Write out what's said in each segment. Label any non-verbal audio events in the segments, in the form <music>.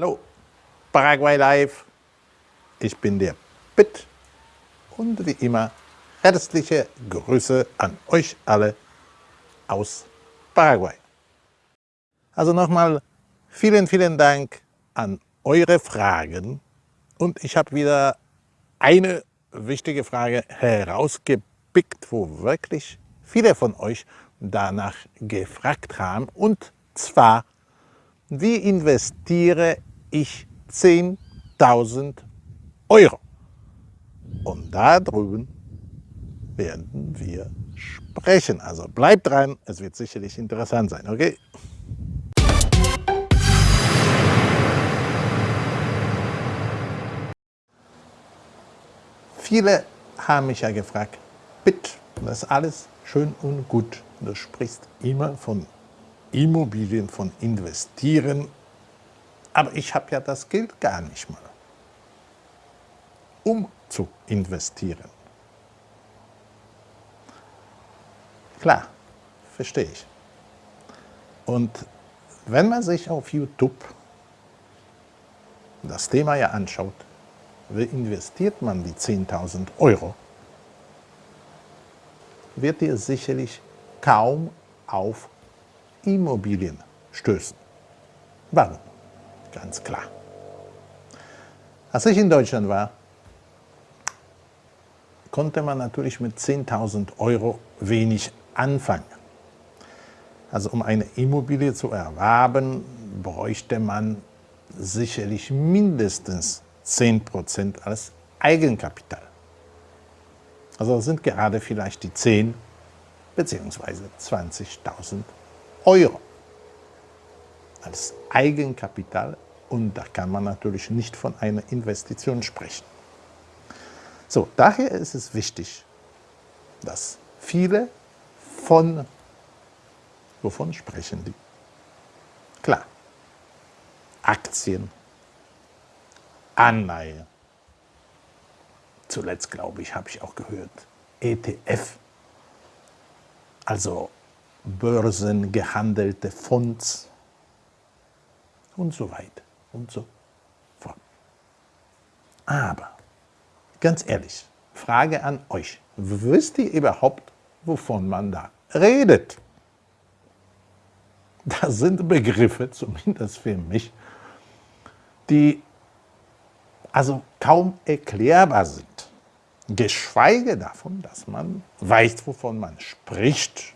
Hallo, Paraguay Live. Ich bin der Pitt und wie immer herzliche Grüße an euch alle aus Paraguay. Also nochmal vielen, vielen Dank an eure Fragen und ich habe wieder eine wichtige Frage herausgepickt, wo wirklich viele von euch danach gefragt haben und zwar wie investiere ich 10.000 Euro? Und da drüben werden wir sprechen. Also bleibt dran, es wird sicherlich interessant sein, okay? Viele haben mich ja gefragt, bitte, das ist alles schön und gut. Du sprichst immer von Immobilien, von Investieren. Aber ich habe ja das Geld gar nicht mal, um zu investieren. Klar, verstehe ich. Und wenn man sich auf YouTube das Thema ja anschaut, wie investiert man die 10.000 Euro, wird ihr sicherlich kaum auf Immobilien stößen. Warum? Ganz klar. Als ich in Deutschland war, konnte man natürlich mit 10.000 Euro wenig anfangen. Also um eine Immobilie zu erwerben, bräuchte man sicherlich mindestens 10% als Eigenkapital. Also das sind gerade vielleicht die 10 bzw. 20.000 Euro als Eigenkapital und da kann man natürlich nicht von einer Investition sprechen. So, daher ist es wichtig, dass viele von, wovon sprechen die? Klar, Aktien, Anleihe, zuletzt glaube ich, habe ich auch gehört, ETF, also börsengehandelte Fonds und so weiter und so fort. Aber, ganz ehrlich, Frage an euch, wisst ihr überhaupt, wovon man da redet? <laughs> Das sind Begriffe, zumindest für mich, die also kaum erklärbar sind. Geschweige davon, dass man weiß, wovon man spricht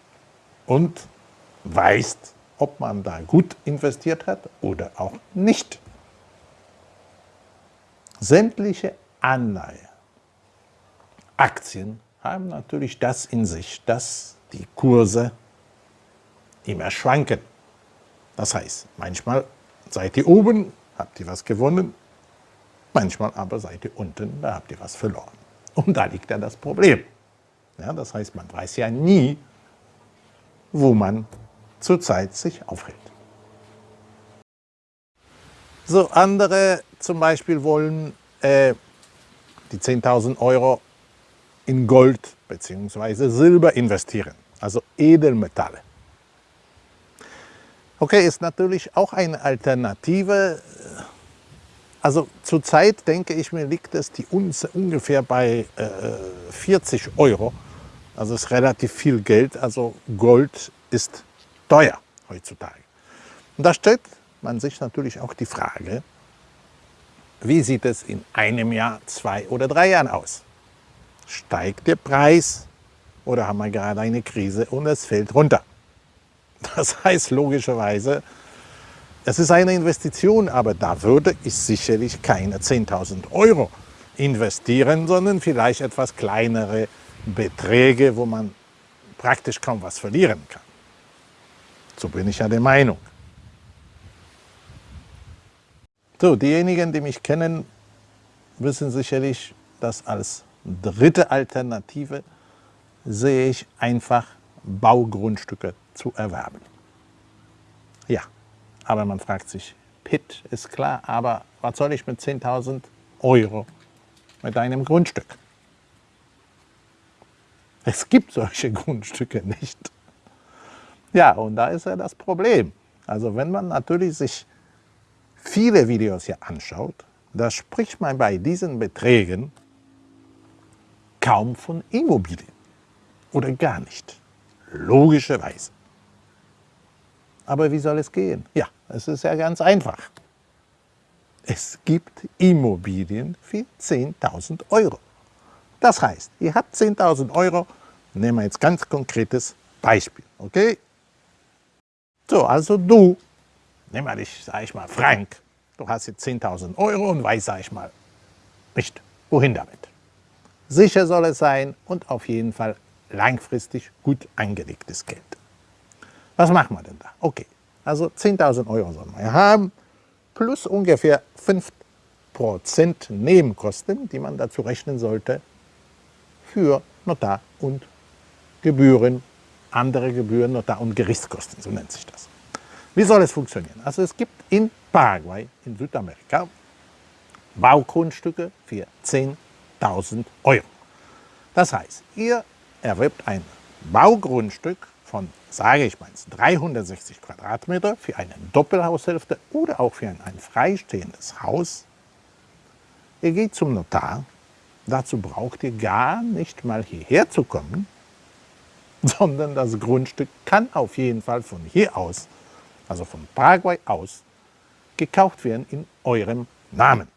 und weiß, ob man da gut investiert hat oder auch nicht. Sämtliche Anleihen, Aktien haben natürlich das in sich, dass die Kurse immer schwanken. Das heißt, manchmal seid ihr oben, habt ihr was gewonnen, manchmal aber seid ihr unten, da habt ihr was verloren. Und da liegt ja das Problem. Ja, das heißt, man weiß ja nie, wo man zurzeit sich aufhält. So, andere zum Beispiel wollen äh, die 10.000 Euro in Gold bzw. Silber investieren, also Edelmetalle. Okay, ist natürlich auch eine Alternative. Also zurzeit denke ich mir, liegt es die ungefähr bei äh, 40 Euro also ist relativ viel Geld, also Gold ist teuer heutzutage. Und da stellt man sich natürlich auch die Frage, wie sieht es in einem Jahr, zwei oder drei Jahren aus? Steigt der Preis oder haben wir gerade eine Krise und es fällt runter? Das <laughs> heißt logischerweise, es ist eine Investition, aber da würde ich sicherlich keine 10.000 Euro investieren, sondern vielleicht etwas kleinere Beträge, wo man praktisch kaum was verlieren kann. So bin ich ja der Meinung. So, diejenigen, die mich kennen, wissen sicherlich, dass als dritte Alternative sehe ich einfach Baugrundstücke zu erwerben. Ja, aber man fragt sich, Pitt ist klar, aber was soll ich mit 10.000 Euro mit einem Grundstück? Es gibt solche <laughs> Grundstücke nicht. Ja, und da ist ja das Problem. Also wenn man natürlich sich viele Videos hier anschaut, da spricht man bei diesen Beträgen kaum von Immobilien oder gar nicht. Logischerweise. Aber wie soll es gehen? Ja, es ist ja ganz einfach. Es gibt Immobilien für 10.000 Euro. Das heißt, ihr habt 10.000 Euro, nehmen wir jetzt ganz konkretes Beispiel, okay? So, also du, nehmen wir dich, sag ich mal, Frank, du hast jetzt 10.000 Euro und weißt, sag ich mal, nicht, wohin damit. Sicher soll es sein und auf jeden Fall langfristig gut angelegtes Geld. Was machen wir denn da? Okay, also 10.000 Euro sollen wir haben, plus ungefähr 5% Nebenkosten, die man dazu rechnen sollte für Notar und Gebühren, andere Gebühren, Notar- und Gerichtskosten, so nennt sich das. Wie soll es funktionieren? Also es gibt in Paraguay, in Südamerika, Baugrundstücke für 10.000 Euro. Das heißt, ihr erwirbt ein Baugrundstück von, sage ich mal, 360 Quadratmeter für eine Doppelhaushälfte oder auch für ein, ein freistehendes Haus. Ihr geht zum Notar, dazu braucht ihr gar nicht mal hierher zu kommen, <laughs> sondern das Grundstück kann auf jeden Fall von hier aus, also von Paraguay aus, gekauft werden in eurem Namen.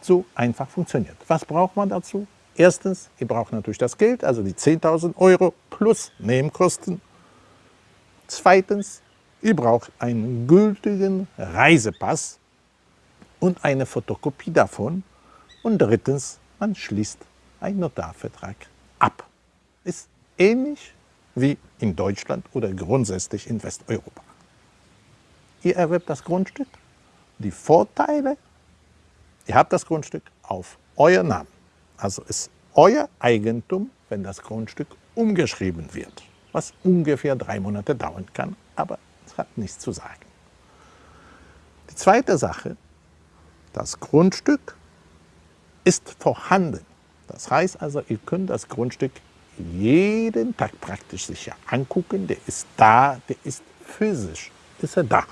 So einfach funktioniert. Was braucht man dazu? Erstens, ihr braucht natürlich das Geld, also die 10.000 Euro plus Nebenkosten. Zweitens, ihr braucht einen gültigen Reisepass und eine Fotokopie davon. Und drittens, man schließt einen Notarvertrag ab. Ist ähnlich wie in Deutschland oder grundsätzlich in Westeuropa. Ihr erwerbt das Grundstück, die Vorteile, ihr habt das Grundstück auf euren Namen. Also ist euer Eigentum, wenn das Grundstück umgeschrieben wird, was ungefähr drei Monate dauern kann, aber es hat nichts zu sagen. Die zweite Sache, das Grundstück ist vorhanden. Das heißt also, ihr könnt das Grundstück jeden Tag praktisch sicher angucken. Der ist da, der ist physisch, ist er da.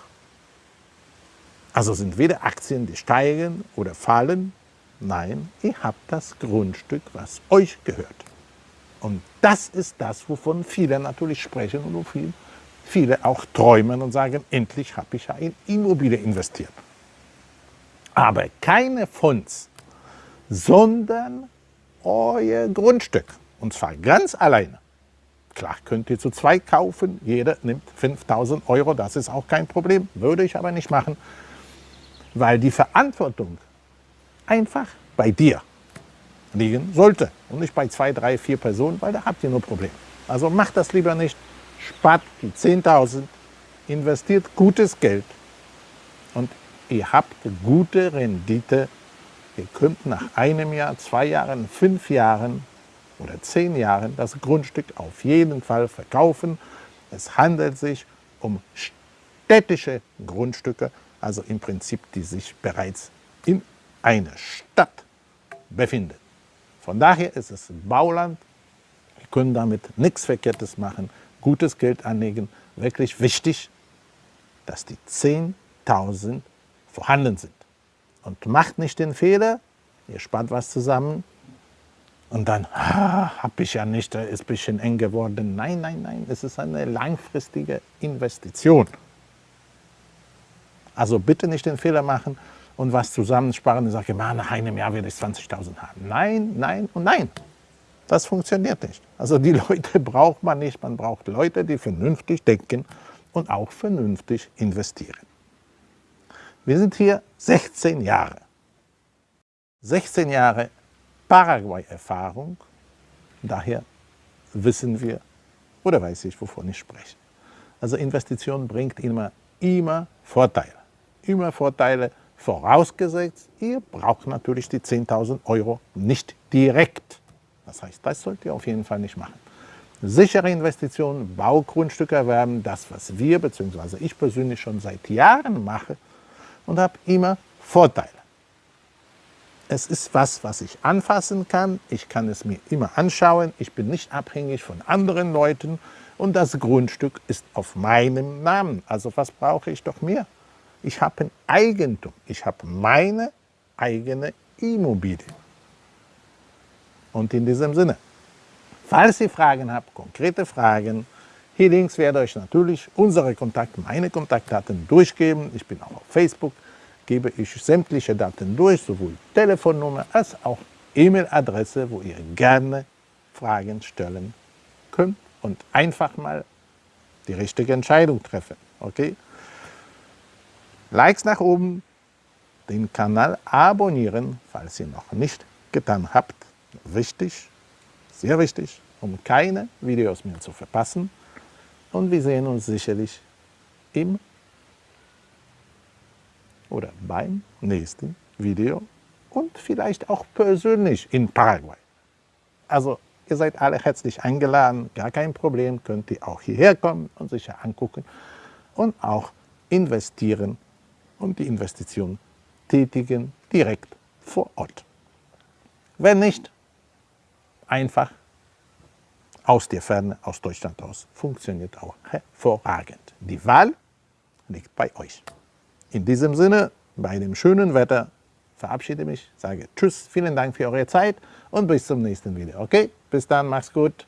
Also sind weder Aktien, die steigen oder fallen, Nein, ihr habt das Grundstück, was euch gehört. Und das ist das, wovon viele natürlich sprechen und wovon viele auch träumen und sagen, endlich habe ich ja in Immobilie investiert. Aber keine Fonds, sondern euer Grundstück. Und zwar ganz alleine. Klar, könnt ihr zu zwei kaufen, jeder nimmt 5000 Euro, das ist auch kein Problem, würde ich aber nicht machen, weil die Verantwortung einfach bei dir liegen sollte und nicht bei zwei, drei, vier Personen, weil da habt ihr nur Probleme. Also macht das lieber nicht, spart die 10.000, investiert gutes Geld und ihr habt gute Rendite. Ihr könnt nach einem Jahr, zwei Jahren, fünf Jahren oder zehn Jahren das Grundstück auf jeden Fall verkaufen. Es handelt sich um städtische Grundstücke, also im Prinzip, die sich bereits in eine Stadt befindet. Von daher ist es Bauland. Wir können damit nichts Verkehrtes machen, gutes Geld anlegen. Wirklich wichtig, dass die 10.000 vorhanden sind. Und macht nicht den Fehler, ihr spart was zusammen und dann ah, habe ich ja nicht, ist ein bisschen eng geworden. Nein, nein, nein, es ist eine langfristige Investition. Also bitte nicht den Fehler machen, und was zusammensparen und sagen, nach einem Jahr werde ich 20.000 haben. Nein, nein und nein. Das funktioniert nicht. Also die Leute <laughs> braucht man nicht. Man braucht Leute, die vernünftig denken und auch vernünftig investieren. Wir sind hier 16 Jahre. 16 Jahre Paraguay-Erfahrung. Daher wissen wir oder weiß ich, wovon ich spreche. Also Investition bringt immer, immer Vorteile. Immer Vorteile Vorausgesetzt, ihr braucht natürlich die 10.000 Euro nicht direkt. Das heißt, das sollt ihr auf jeden Fall nicht machen. Sichere Investitionen, Baugrundstücke erwerben, das, was wir bzw. ich persönlich schon seit Jahren mache und habe immer Vorteile. Es ist was, was ich anfassen kann, ich kann es mir immer anschauen, ich bin nicht abhängig von anderen Leuten und das Grundstück ist auf meinem Namen. Also was brauche ich doch mehr? Ich habe ein Eigentum. Ich habe meine eigene Immobilie. Und in diesem Sinne, falls ihr Fragen habt, konkrete Fragen, hier links werde ich natürlich unsere Kontakte, meine Kontaktdaten durchgeben. Ich bin auch auf Facebook, gebe ich sämtliche Daten durch, sowohl Telefonnummer als auch E-Mail-Adresse, wo ihr gerne Fragen stellen könnt und einfach mal die richtige Entscheidung treffen. Okay? Likes nach oben, den Kanal abonnieren, falls ihr noch nicht getan habt. Wichtig, sehr wichtig, um keine Videos mehr zu verpassen. Und wir sehen uns sicherlich im oder beim nächsten Video und vielleicht auch persönlich in Paraguay. Also ihr seid alle herzlich eingeladen, gar kein Problem, könnt ihr auch hierher kommen und sich angucken und auch investieren und die Investition tätigen direkt vor Ort. Wenn nicht, einfach aus der Ferne, aus Deutschland aus, funktioniert auch hervorragend. Die Wahl liegt bei euch. In diesem Sinne, bei dem schönen Wetter, verabschiede mich, sage Tschüss, vielen Dank für eure Zeit und bis zum nächsten Video. Okay, bis dann, macht's gut.